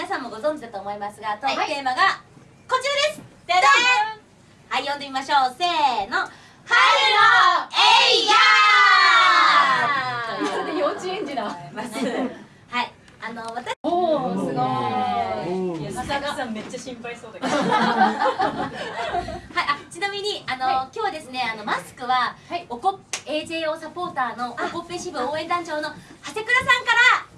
皆さんもご存知だと思いますがトークテーマがこちらです。ででんはい読んでみましょう。せーの。春のエイヤー。それで幼稚園児だ。はい。あの私おおすごい。おいやー佐々木さんめっちゃ心配そうだけど。はい、あちなみにあの、はい。今日はですねあのマスクは、はい。おこ AJO サポーターのおこっぺ支部応援団長の長谷倉さんから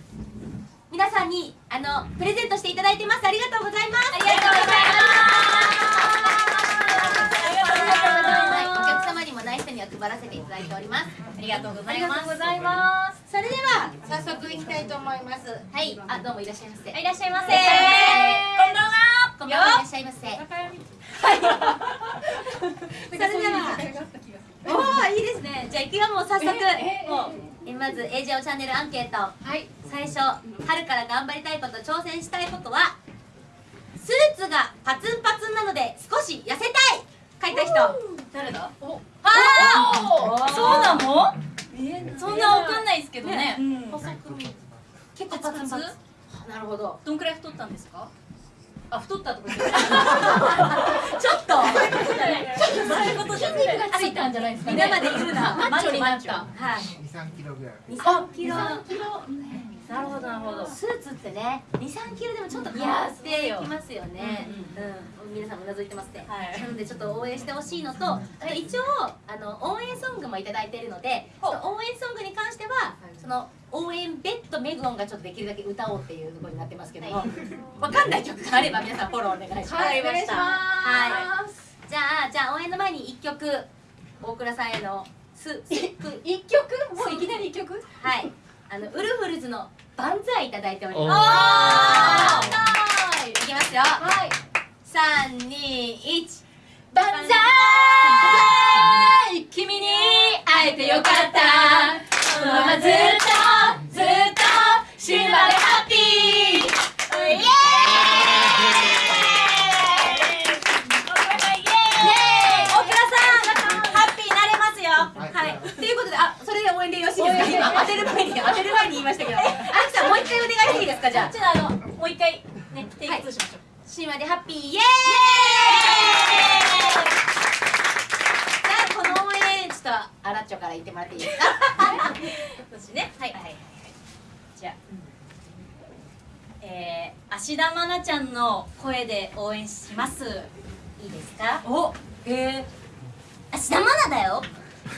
皆さんにあのプレゼントしていただいてます。ありがとうございます。ありがとうございはい、お客様にもない人には配らせていただいておりますありがとうございますございますそれでは早速いきたいと思いますはいあどうもいらっしゃいませいらっしゃいませこんばんはこんばんはいらっしゃいませそれではおおいいですねじゃあ行くよもう早速ええもうえまず AJO チャンネルアンケートはい最初春から頑張りたいこと挑戦したいことはスーツがパツンパツンなので少し痩せたい書いた人。誰だ？おあそうなの？えそんなわかんないですけどね。うん。細く見結構パツンパツン。なるほど。どんくらい太ったんですか？あ太ったとか ちょっと。そういうことじゃないがついたんじゃないですか皆まで言うな。マッチョになった。はい。二三キロぐらい。23キロなるほどなるほど。スーツってね23キロでもちょっと変わってきますよね。ううん、皆さんもうなずいてますね、はい。なのでちょっと応援してほしいのとあと一応あの応援ソングもいただいているので応援ソングに関してはその応援ベッドメグオンがちょっとできるだけ歌おうっていうところになってますけども、はわかんない曲があれば皆さんフォローお願いします、はいじゃあじゃあ応援の前に一曲大倉さんへのすすく一曲？もういきなり一曲？はいあのウルフルズの万歳いただいております。い。きますよ。はい。三二一。万歳君に会えてよかった。このままずっとであそれで応援でよろしいですか？今当てる前に当てる前に言いましたけど。あきさんもう一回お願いしていいですか？じゃあ。じゃああのもう一回ねテイク2しましょう。死ぬまでハッピーイエーイ。じゃあこの応援ちょっとアラッチョから言ってもらっていいですか？私ね。はい。はいはいじゃあえー、芦田愛菜ちゃんの声で応援します。いいですか？おえ芦田愛菜だよ。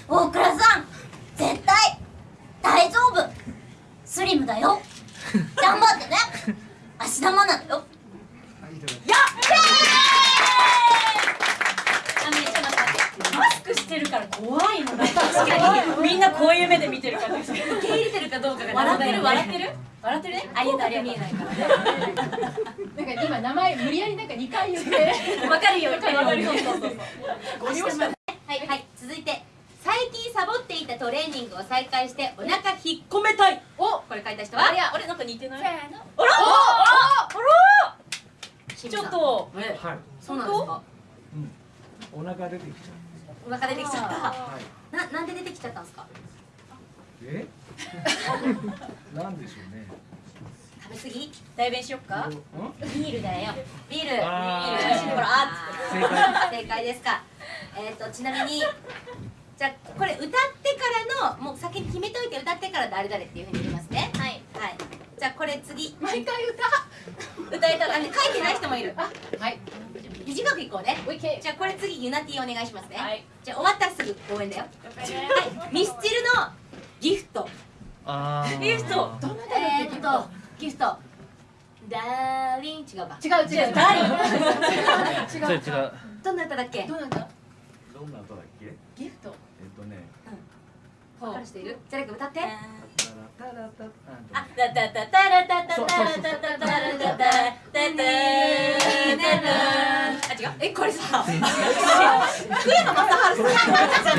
大倉さんスリムだよ。頑張ってね。芦田愛菜だよ。はい、いただきあめっマスクしてるから怖いのだ確かにみんなこういう目で見てるから受け入れてるかど。うかが笑ってる笑ってる？る笑ってるね？ありがとうありがとう見えないからなんか今名前無理やりなんか二回言って。わかるよ。わかるよ。はいはい続いて最近サボっていたトレーニングを再開してお腹引っ込めたい。おこれ書いた人は？あれや俺なんか似てない？せーの。あらあらちょっと。えはい。そうなんですか？お腹出てきちゃお腹出てきちゃった。うはいななんで出てきちゃったんですか？え？なんでしょうね。食べ過ぎ？代弁しよっか？ん？ビールだよ。ビール。ビあー。ール。正解。ですか。えっ、とちなみにじゃあこれ歌ってからのもう先に決めといて歌ってから誰々っていうふうに言いますね。はい。はい。じゃあこれ次。毎回歌。えたら、ね、書いてない人もいる。歌はい。短くいこうね。じゃあこれ次ユナティお願いしますね、はい。じゃあ終わったらすぐ応援だよ。はい。ミスチルのギフト。ギフト。ーどんなえー、っとギフト。ダーリン。違うか。違う違う。誰違 それ違う。どんな歌だっけ？どうなんだどんな音だっけ？ギフト。えっとね。うん。分かる人いる？じゃあ歌って。ああ違うえこれさ福山雅治さん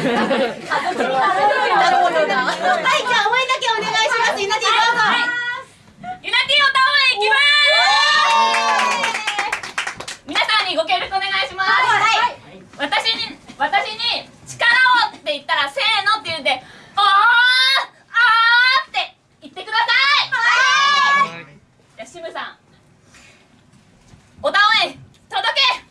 ムさん。おたおえ届け